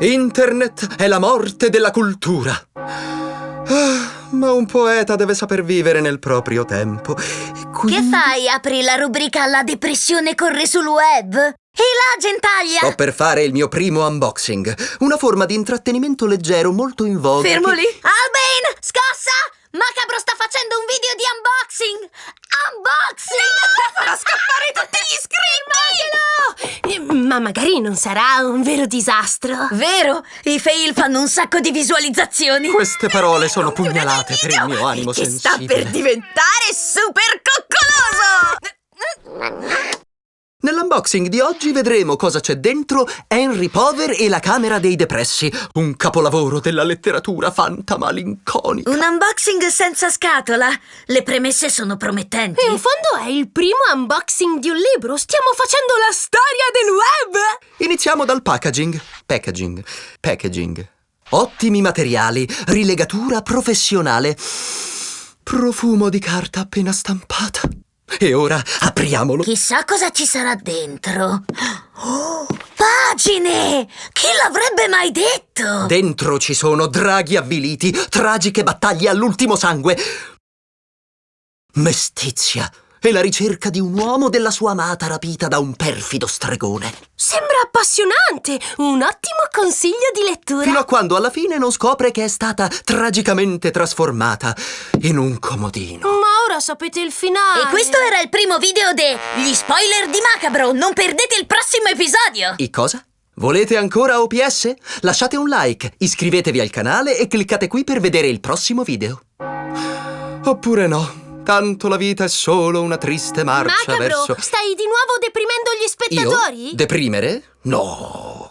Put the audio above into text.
Internet è la morte della cultura. Ah, ma un poeta deve saper vivere nel proprio tempo. Quindi... Che fai? Apri la rubrica La depressione corre sul web? E là, gentaglia! Sto per fare il mio primo unboxing. Una forma di intrattenimento leggero molto in voga. Fermo che- lì! Albain! Scossa! Macabro sta facendo un video di! Unboxing! Ma magari non sarà un vero disastro. Vero? I fail fanno un sacco di visualizzazioni! Queste parole sono pugnalate per il mio animo che sta sensibile. per diventare super coccoloso! Nell'unboxing di oggi vedremo cosa c'è dentro Henry Pover e la Camera dei Depressi, un capolavoro della letteratura fantamalinconica. Un unboxing senza scatola! Le premesse sono promettenti! In fondo è il primo unboxing di un libro. Stiamo facendo la storia del web! Iniziamo dal packaging. Packaging. Packaging. Ottimi materiali, rilegatura professionale, profumo di carta appena stampata. E ora apriamolo. Chissà cosa ci sarà dentro! Oh, pagine! Chi l'avrebbe mai detto? Dentro ci sono draghi avviliti, tragiche battaglie all'ultimo sangue, mestizia e la ricerca di un uomo della sua amata rapita da un perfido stregone. Sembra appassionante! Un ottimo consiglio di lettura. Fino a quando alla fine non scopre che è stata tragicamente trasformata in un comodino. Ma ora sapete il finale. E questo era il primo video degli spoiler di Macabro! Non perdete il prossimo episodio! I cosa? Volete ancora OPS? Lasciate un like, iscrivetevi al canale e cliccate qui per vedere il prossimo video. Oppure no, tanto la vita è solo una triste marcia Macabro, verso... stai di nuovo deprimendo gli Io? spettatori? Deprimere? No.